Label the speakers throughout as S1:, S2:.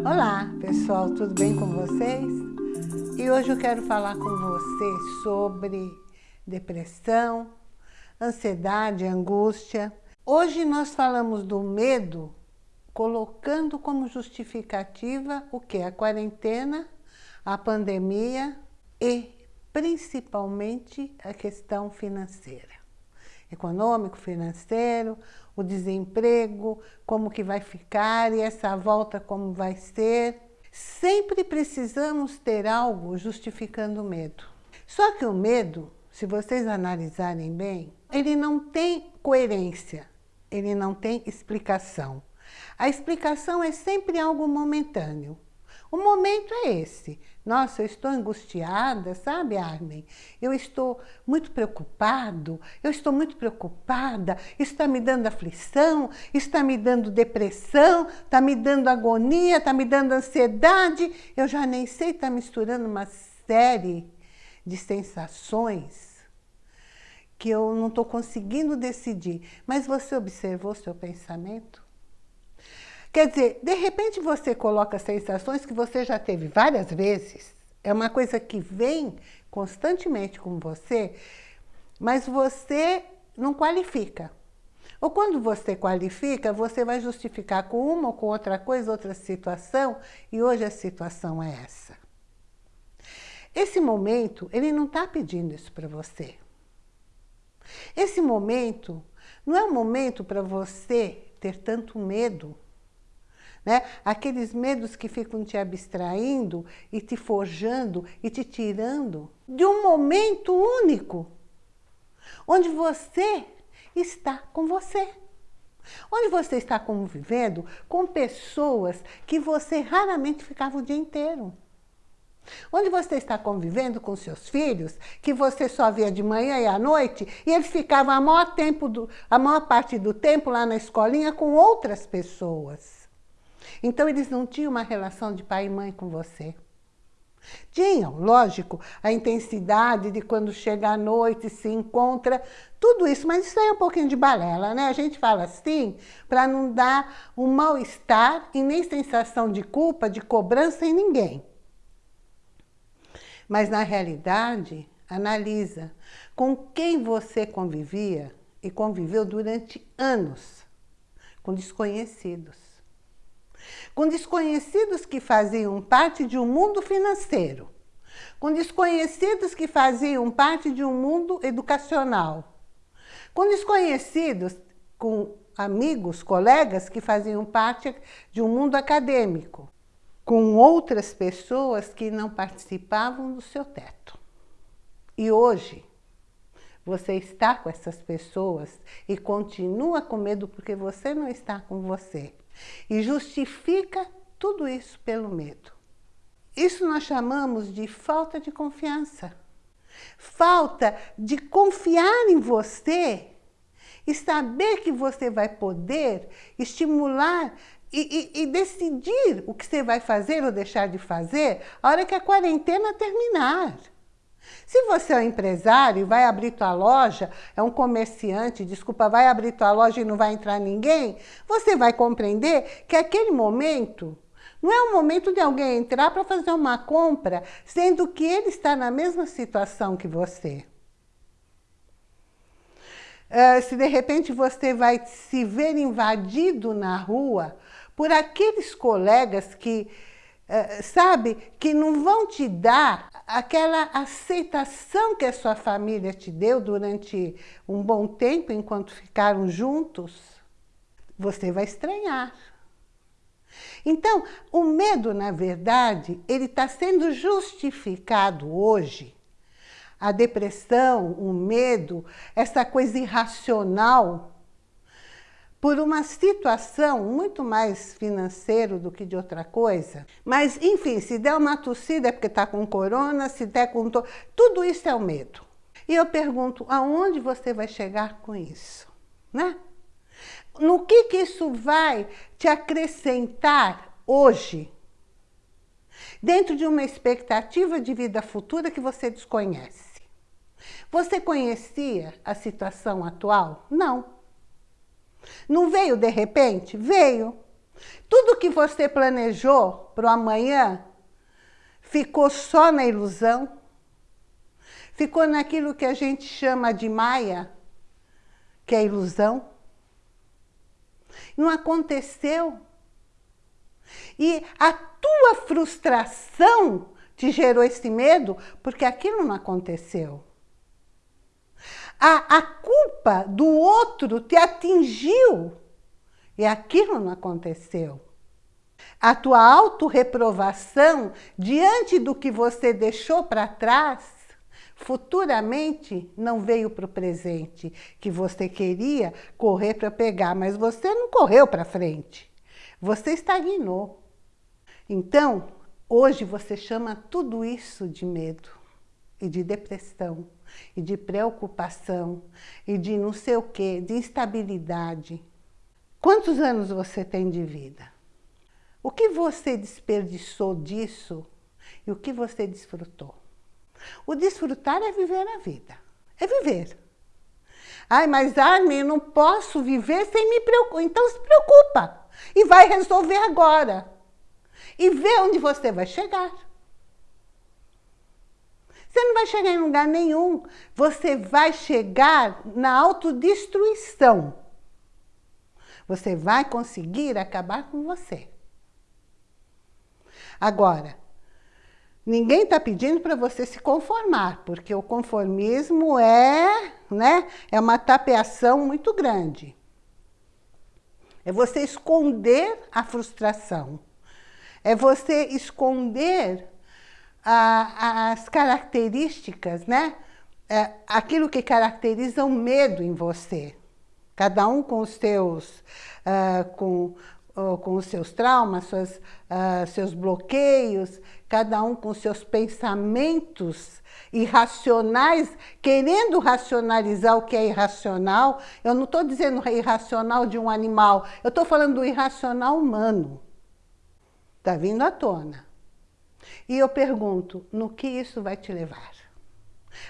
S1: Olá pessoal, tudo bem com vocês? E hoje eu quero falar com você sobre depressão, ansiedade, angústia. Hoje nós falamos do medo colocando como justificativa o que? A quarentena, a pandemia e principalmente a questão financeira econômico, financeiro, o desemprego, como que vai ficar e essa volta como vai ser. Sempre precisamos ter algo justificando o medo. Só que o medo, se vocês analisarem bem, ele não tem coerência, ele não tem explicação. A explicação é sempre algo momentâneo. O momento é esse. Nossa, eu estou angustiada, sabe, Armin? Eu estou muito preocupado, eu estou muito preocupada, está me dando aflição, está me dando depressão, está me dando agonia, está me dando ansiedade. Eu já nem sei, está misturando uma série de sensações que eu não estou conseguindo decidir. Mas você observou seu pensamento? Quer dizer, de repente você coloca sensações que você já teve várias vezes, é uma coisa que vem constantemente com você, mas você não qualifica. Ou quando você qualifica, você vai justificar com uma ou com outra coisa, outra situação, e hoje a situação é essa. Esse momento, ele não está pedindo isso para você. Esse momento não é um momento para você ter tanto medo né? Aqueles medos que ficam te abstraindo e te forjando e te tirando de um momento único, onde você está com você. Onde você está convivendo com pessoas que você raramente ficava o dia inteiro. Onde você está convivendo com seus filhos, que você só via de manhã e à noite, e eles ficavam a maior, tempo do, a maior parte do tempo lá na escolinha com outras pessoas. Então eles não tinham uma relação de pai e mãe com você. Tinham, lógico, a intensidade de quando chega à noite, se encontra, tudo isso, mas isso aí é um pouquinho de balela, né? A gente fala assim para não dar um mal-estar e nem sensação de culpa, de cobrança em ninguém. Mas na realidade, analisa com quem você convivia e conviveu durante anos, com desconhecidos com desconhecidos que faziam parte de um mundo financeiro, com desconhecidos que faziam parte de um mundo educacional, com desconhecidos, com amigos, colegas que faziam parte de um mundo acadêmico, com outras pessoas que não participavam do seu teto. E hoje, você está com essas pessoas e continua com medo porque você não está com você. E justifica tudo isso pelo medo. Isso nós chamamos de falta de confiança. Falta de confiar em você e saber que você vai poder estimular e, e, e, decidir o que você vai fazer ou deixar de fazer a hora que a quarentena terminar. Se você é um empresário e vai abrir tua loja, é um comerciante, desculpa, vai abrir tua loja e não vai entrar ninguém, você vai compreender que aquele momento não é o momento de alguém entrar para fazer uma compra, sendo que ele está na mesma situação que você. Uh, se de repente você vai se ver invadido na rua por aqueles colegas que sabe, que não vão te dar aquela aceitação que a sua família te deu durante um bom tempo, enquanto ficaram juntos, você vai estranhar. Então, o medo, na verdade, ele está sendo justificado hoje. A depressão, o medo, essa coisa irracional por uma situação muito mais financeira do que de outra coisa. Mas, enfim, se der uma tossida é porque está com corona, se der com... To... Tudo isso é o medo. E eu pergunto, aonde você vai chegar com isso? Né? No que, que isso vai te acrescentar hoje? Dentro de uma expectativa de vida futura que você desconhece. Você conhecia a situação atual? Não. Não veio de repente? Veio. Tudo que você planejou para o amanhã ficou só na ilusão, ficou naquilo que a gente chama de maia, que é ilusão. Não aconteceu. E a tua frustração te gerou esse medo porque aquilo não aconteceu. A, a culpa do outro te atingiu e aquilo não aconteceu. A tua autorreprovação diante do que você deixou para trás, futuramente não veio para o presente, que você queria correr para pegar, mas você não correu para frente. Você estagnou. Então, hoje você chama tudo isso de medo e de depressão e de preocupação e de não sei o quê, de instabilidade. Quantos anos você tem de vida? O que você desperdiçou disso e o que você desfrutou? O desfrutar é viver a vida, é viver. Ai, mas Armin, eu não posso viver sem me preocupar. Então se preocupa e vai resolver agora. E vê onde você vai chegar. Você não vai chegar em lugar nenhum. Você vai chegar na autodestruição. Você vai conseguir acabar com você. Agora, ninguém está pedindo para você se conformar, porque o conformismo é, né, é uma tapeação muito grande. É você esconder a frustração. É você esconder a, as características, né? É, aquilo que caracteriza o medo em você cada um com os seus, uh, com, uh, com os seus traumas, suas, uh, seus bloqueios, cada um com seus pensamentos irracionais, querendo racionalizar o que é irracional. Eu não estou dizendo irracional de um animal, eu estou falando do irracional humano. Está vindo à tona. E eu pergunto, no que isso vai te levar?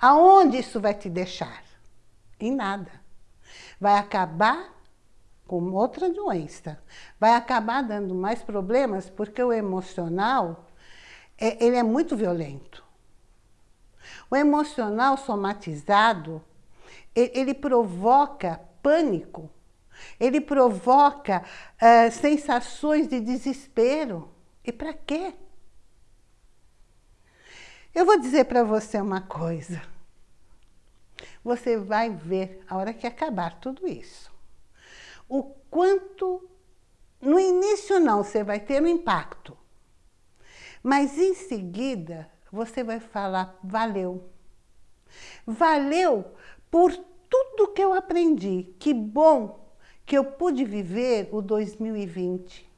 S1: Aonde isso vai te deixar? Em nada vai acabar com outra doença. Vai acabar dando mais problemas porque o emocional, é, ele é muito violento. O emocional somatizado, ele, provoca pânico, ele provoca uh, sensações de desespero. E para quê? Eu vou dizer para você uma coisa você vai ver, a hora que acabar tudo isso, o quanto, no início não, você vai ter um impacto, mas em seguida você vai falar, valeu. Valeu por tudo que eu aprendi. Que bom que eu pude viver o 2020.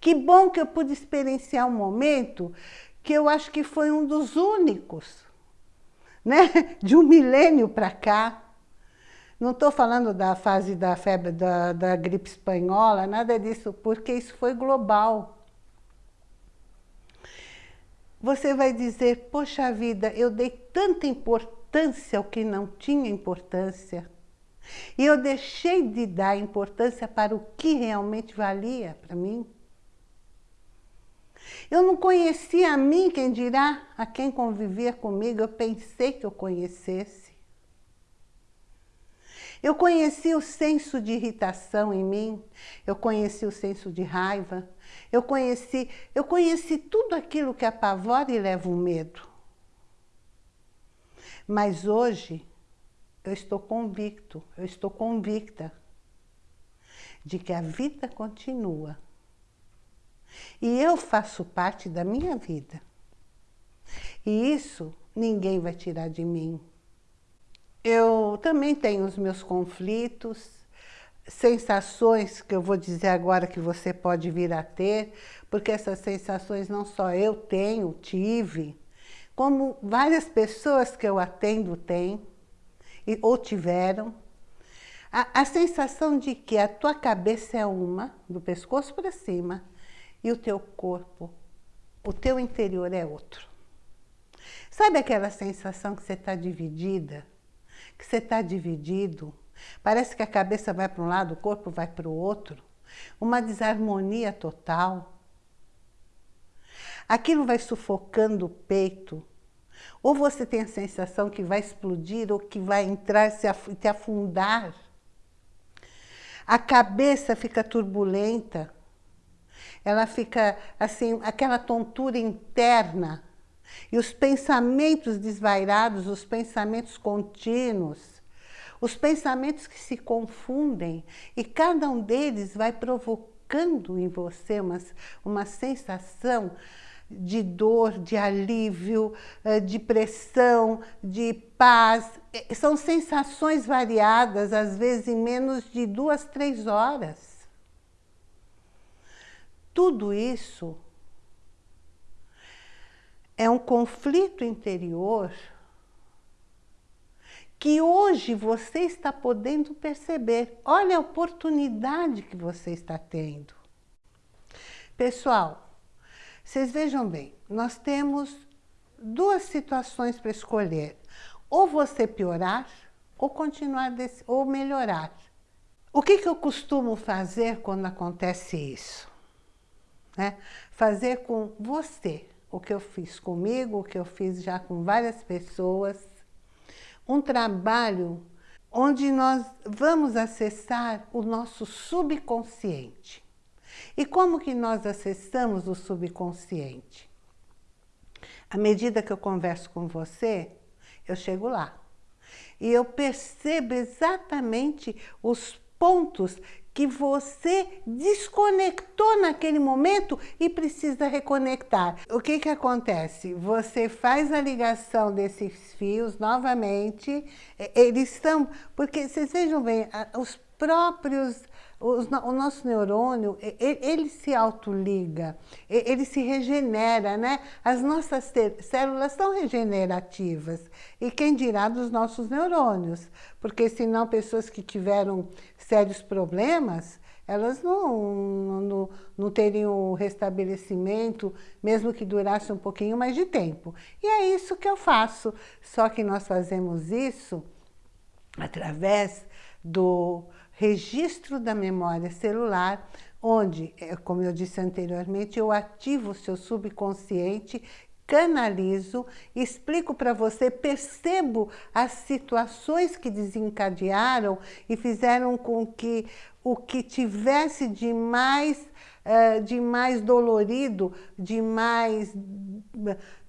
S1: Que bom que eu pude experienciar um momento que eu acho que foi um dos únicos né? de um milênio para cá. Não estou falando da fase da febre da, da gripe espanhola, nada disso, porque isso foi global. Você vai dizer, poxa vida, eu dei tanta importância ao que não tinha importância. E eu deixei de dar importância para o que realmente valia para mim. Eu não conhecia a mim, quem dirá a quem convivia comigo, eu pensei que eu conhecesse. Eu conheci o senso de irritação em mim, eu conheci o senso de raiva, eu conheci, eu conheci tudo aquilo que apavora e leva o medo. Mas hoje eu estou convicto, eu estou convicta de que a vida continua e eu faço parte da minha vida. E isso ninguém vai tirar de mim. Eu também tenho os meus conflitos, sensações que eu vou dizer agora que você pode vir a ter, porque essas sensações não só eu tenho, tive, como várias pessoas que eu atendo têm, ou tiveram. A, a sensação de que a tua cabeça é uma, do pescoço para cima, e o teu corpo, o teu interior é outro. Sabe aquela sensação que você está dividida? Que você está dividido? Parece que a cabeça vai para um lado, o corpo vai para o outro. uma desarmonia total. Aquilo vai sufocando o peito, ou você tem a sensação que vai explodir ou que vai entrar e te afundar. A cabeça fica turbulenta, ela fica assim, aquela tontura interna, e os pensamentos desvairados, os pensamentos contínuos, os pensamentos que se confundem, e cada um deles vai provocando em você uma, uma sensação de dor, de alívio, eh, de pressão, de paz. São sensações variadas, às vezes em menos de duas, três horas. Tudo isso é um conflito interior que hoje você está podendo perceber. Olha a oportunidade que você está tendo. Pessoal, vocês vejam bem, nós temos duas situações para escolher. Ou você piorar, ou continuar, desse, ou melhorar. O que, que eu costumo fazer quando acontece isso? Né? Fazer com você o que eu fiz comigo, o que eu fiz já com várias pessoas. Um trabalho onde nós vamos acessar o nosso subconsciente. E como que nós acessamos o subconsciente? À medida que eu converso com você, eu chego lá. E eu percebo exatamente os pontos que você desconectou naquele momento e precisa reconectar. O que que acontece? Você faz a ligação desses fios novamente, eles estão... Porque vocês vejam bem, os próprios o nosso neurônio, ele se autoliga, ele se regenera, né? As nossas células são regenerativas. E quem dirá dos nossos neurônios? Porque senão pessoas que tiveram sérios problemas, elas não, não, não teriam o restabelecimento, mesmo que durasse um pouquinho mais de tempo. E é isso que eu faço. Só que nós fazemos isso através do registro da memória celular, onde, é, como eu disse anteriormente, eu ativo o seu subconsciente, canalizo, explico para você, percebo as situações que desencadearam e fizeram com que o que tivesse de mais Uh, de mais dolorido, de mais,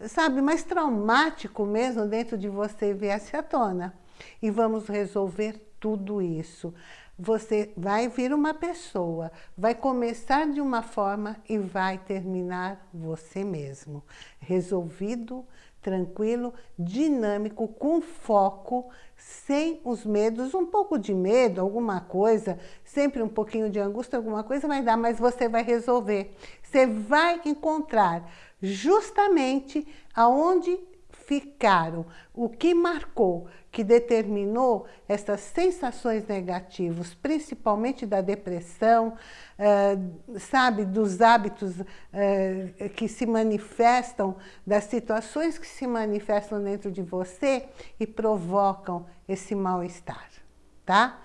S1: sabe, mais traumático mesmo dentro de você viesse à tona. E vamos resolver tudo isso você vai vir uma pessoa, vai começar de uma forma e vai terminar você mesmo. Resolvido, tranquilo, dinâmico, com foco, sem os medos, um pouco de medo, alguma coisa, sempre um pouquinho de angústia, alguma coisa vai dar, mas você vai resolver. Você vai encontrar justamente aonde ficaram, o que marcou, que determinou essas sensações negativas, principalmente da depressão, uh, sabe, dos hábitos uh, que se manifestam, das situações que se manifestam dentro de você e provocam esse mal-estar, tá?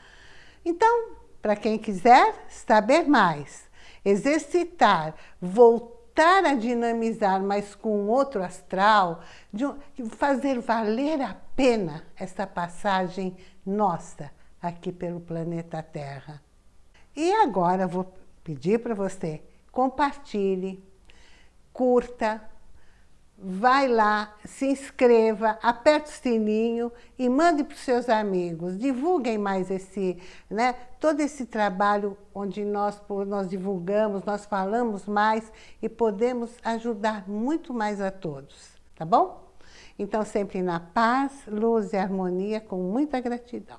S1: Então, para quem quiser saber mais, exercitar, voltar, voltar a dinamizar, mas com outro astral, de fazer valer a pena essa passagem nossa aqui pelo planeta Terra. E agora vou pedir para você, compartilhe, curta, vai lá, se inscreva, aperte o sininho e mande para os seus amigos. Divulguem mais esse, né, todo esse trabalho onde nós, nós divulgamos, nós falamos mais e podemos ajudar muito mais a todos, tá bom? Então, sempre na paz, luz e harmonia, com muita gratidão.